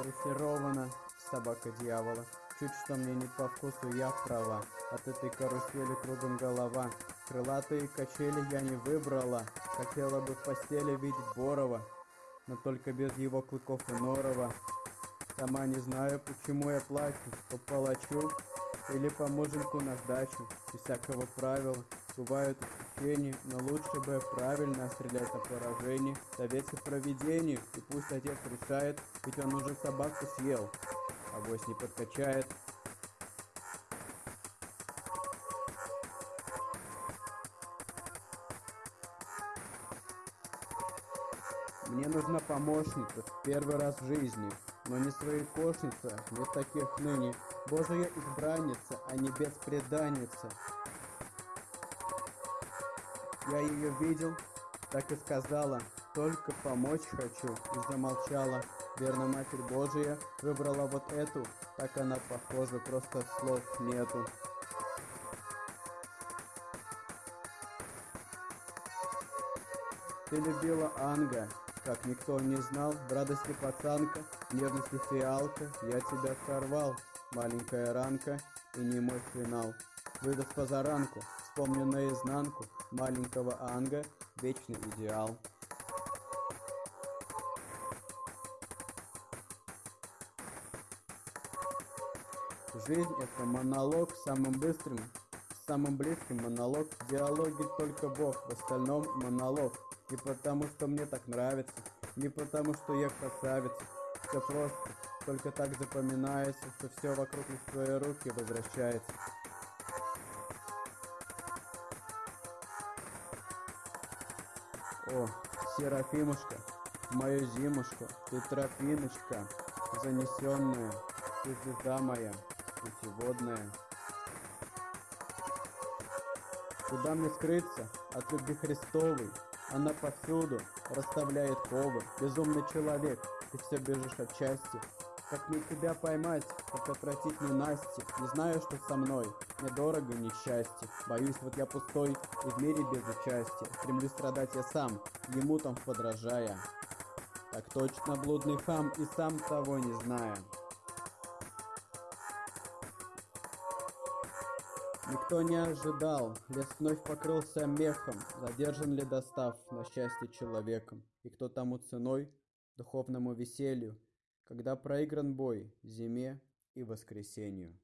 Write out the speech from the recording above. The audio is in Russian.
Дрессирована собака дьявола. Чуть что мне не по вкусу, я права. От этой карусели кругом голова. Крылатые качели я не выбрала. Хотела бы в постели видеть Борова, но только без его клыков и норова. Сама не знаю, почему я плачу, по палачу или по муженьку на сдачу. Без всякого правила бывают исключения, но лучше бы правильно стрелять на поражение. Советское проведение, и пусть отец решает, ведь он уже собаку съел, а вось не подкачает. Мне нужна помощница в первый раз в жизни, но не своекошница, нет таких ныне. Божия избранница, а не беспреданница. Я ее видел, так и сказала, только помочь хочу, и замолчала. Верно, Матерь Божия выбрала вот эту, так она похожа, просто слов нету. Ты любила Анга, как никто не знал, радости пацанка, в нежности фиалка, я тебя сорвал, маленькая ранка и не мой финал. Выдаст позаранку, вспомню наизнанку маленького Анга, вечный идеал. Жизнь это монолог самым быстрым, самым близким монолог. В диалоге только Бог, в остальном монолог. Не потому, что мне так нравится, не потому, что я красавица. Все просто, только так запоминается, что все вокруг лишь в твои руки возвращается. О, Серафимушка, мою зимушку, ты тропиночка, занесенная, ты звезда моя, путеводная. Куда мне скрыться от любви Христовой? Она повсюду расставляет ковы. Безумный человек, ты все бежишь от счастья. Как мне тебя поймать, как отвратить ненастье? Не знаю, что со мной, мне дорого несчастье. Боюсь, вот я пустой и в мире без участия. Стремлюсь страдать я сам, ему там подражая. Так точно блудный хам и сам того не зная. Никто не ожидал, лес вновь покрылся мехом, задержан ли достав на счастье человеком, и кто тому ценой, духовному веселью, когда проигран бой? Зиме и воскресенью.